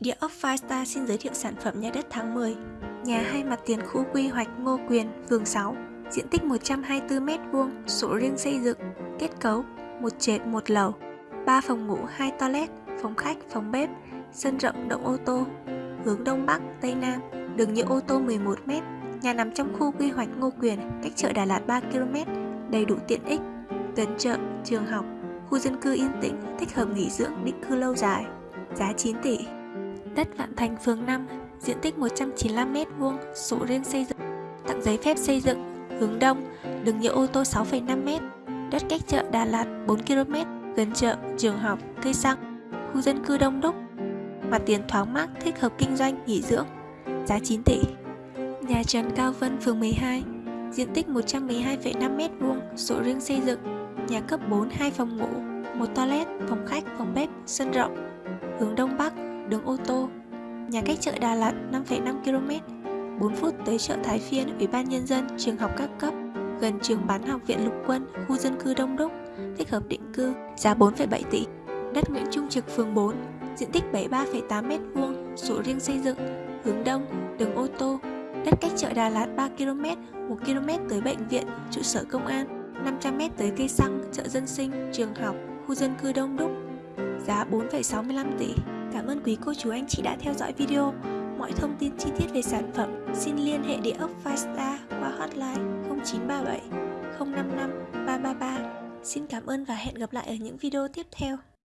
Địa ốc Firestar xin giới thiệu sản phẩm nhà đất tháng 10 Nhà hai mặt tiền khu quy hoạch Ngô Quyền, phường 6 Diện tích 124m2, sổ riêng xây dựng Kết cấu một trệt một lầu. 3 phòng ngủ, 2 toilet, phòng khách, phòng bếp Sân rộng động ô tô. Hướng Đông Bắc, Tây Nam Đường nhựa ô tô 11m Nhà nằm trong khu quy hoạch Ngô Quyền, cách chợ Đà Lạt 3km Đầy đủ tiện ích Gần chợ, trường học, khu dân cư yên tĩnh, thích hợp nghỉ dưỡng, định cư lâu dài. Giá 9 tỷ. Đất Vạn Thành phường 5, diện tích 195m2, sổ riêng xây dựng, tặng giấy phép xây dựng, hướng đông, đường nhựa ô tô 6,5m, đất cách chợ Đà Lạt 4km, gần chợ, trường học, cây xăng, khu dân cư đông đúc, mặt tiền thoáng mát, thích hợp kinh doanh, nghỉ dưỡng, giá 9 tỷ. Nhà Trần Cao Vân phường 12, diện tích 112,5m2, sổ riêng xây dựng, nhà cấp 4 2 phòng ngủ, một toilet, phòng khách, phòng bếp, sân rộng, hướng đông bắc, đường ô tô. Nhà cách chợ Đà Lạt 5,5 km, 4 phút tới chợ Thái Phiên, Ủy ban Nhân dân, trường học các cấp, gần trường bán học viện lục quân, khu dân cư đông đúc, thích hợp định cư, giá 4,7 tỷ. Đất Nguyễn Trung Trực phường 4, diện tích 73,8 m2, sổ riêng xây dựng, hướng đông, đường ô tô. Đất cách chợ Đà Lạt 3 km, 1 km tới bệnh viện, trụ sở công an, 500 m tới cây xăng, chợ dân sinh, trường học, khu dân cư đông đúc. Giá 4,65 tỷ. Cảm ơn quý cô chú anh chị đã theo dõi video. Mọi thông tin chi tiết về sản phẩm, xin liên hệ địa ốc Firestar qua hotline 0937 055 333. Xin cảm ơn và hẹn gặp lại ở những video tiếp theo.